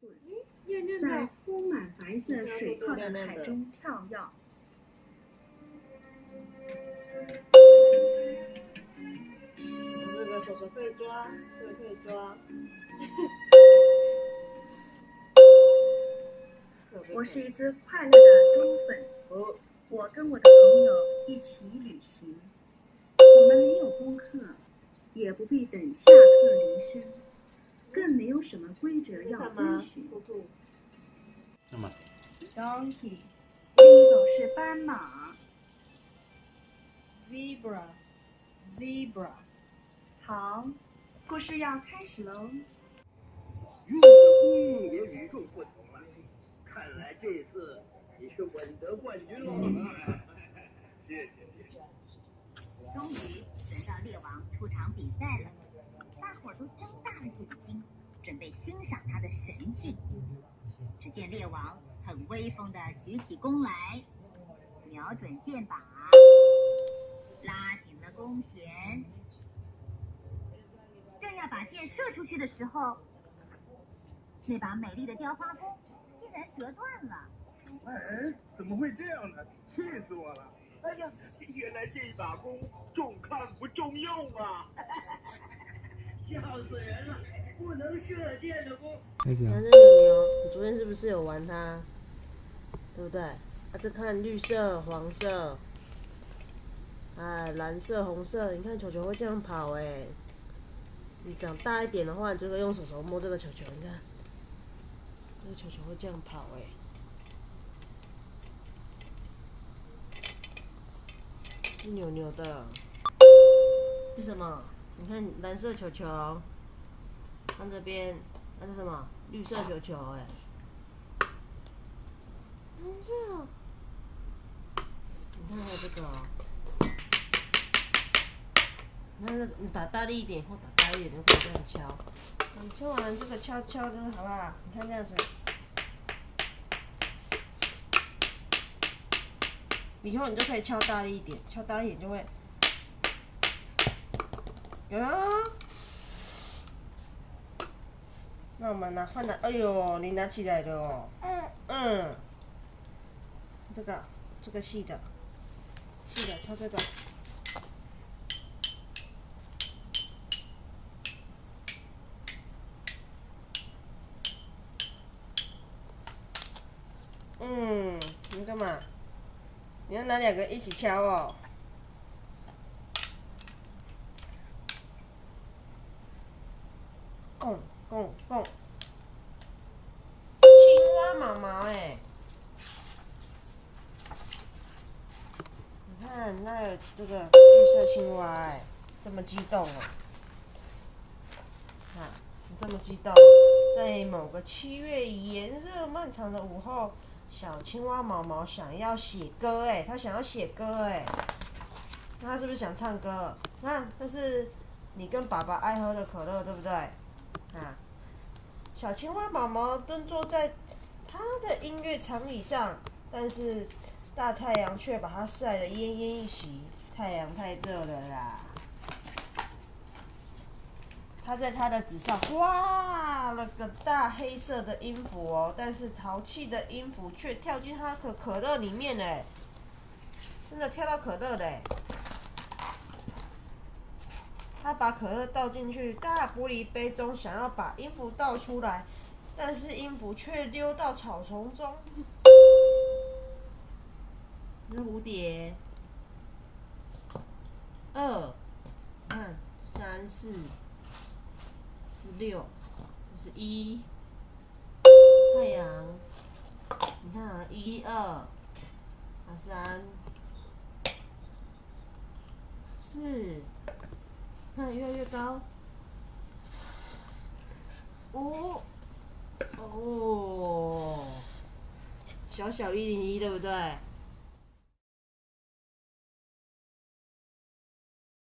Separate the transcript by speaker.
Speaker 1: 在
Speaker 2: 的，
Speaker 1: 充满白色水泡的海中跳跃。
Speaker 2: 这个手手可以抓，这个可以抓。
Speaker 1: 我是一只快乐的忠粉，
Speaker 2: 哦，
Speaker 1: 我跟我的朋友一起旅行。我们没有功课，也不必等下课铃声，更没有什么规则要
Speaker 2: 干
Speaker 1: 遵
Speaker 2: 嘛？
Speaker 1: 循。
Speaker 2: 兔兔，
Speaker 3: 干嘛
Speaker 4: ？donkey,
Speaker 1: 另一种是斑马。
Speaker 4: zebra, zebra.
Speaker 1: 好，故事要开始喽。
Speaker 5: 用的功也与众不同了。看来这次你是稳得冠军喽。谢谢谢谢。
Speaker 6: 终于轮到猎王出场比赛了，伙都睁大了眼睛，准备欣赏他的神技。只见猎王很威风地举起弓来，瞄准箭靶，拉紧了弓弦，正要把箭射出去的时候，那把美丽的雕花弓竟然折断了。
Speaker 5: 哎，怎么会这样呢？气死我了！哎呀，原来这把弓重看不重用啊！笑死人了！不能射箭的弓
Speaker 3: 开始啊！
Speaker 7: 男生牛牛，你昨天是不是有玩它？对不对？啊，这看绿色、黄色，哎，蓝色、红色，你看球球会这样跑哎。你长大一点的话，你就可以用手手摸这个球球，你看，这个球球会这样跑哎。是扭扭的，是什么？你看蓝色球球，看这边，那是什么？绿色球球哎。红色。你看还有这个哦。你看这个，你打大力一点或打大力一点，就可以这样敲。你敲完这个敲敲这个好不好？你看这样子。以后你就可以敲大力一点，敲大力一点就会有了哦。那我们拿换拿，哎呦，你拿起来的哦。嗯。嗯。这个，这个细的，细的敲这个。嗯，你干嘛？你要拿两个一起敲哦。拱拱拱，青蛙毛毛哎，你看那有这个绿色青蛙哎，这么激动哦，看你这么激动，在某个七月炎热漫长的午后，小青蛙毛毛想要写歌哎，他想要写歌哎，那他是不是想唱歌？那那是你跟爸爸爱喝的可乐对不对？啊，小青蛙毛毛蹲坐在他的音乐长椅上，但是大太阳却把它晒得奄奄一息，太阳太热了啦。他在他的纸上画了个大黑色的音符哦，但是淘气的音符却跳进他的可乐里面嘞，真的跳到可乐嘞。他把可乐倒进去大玻璃杯中，想要把音符倒出来，但是音符却溜到草丛中。是蝴蝶。二，看三四，是六，是一。太阳，你看啊，一二，啊三，四。看越来越高，哦，哦，小小一零一对不对？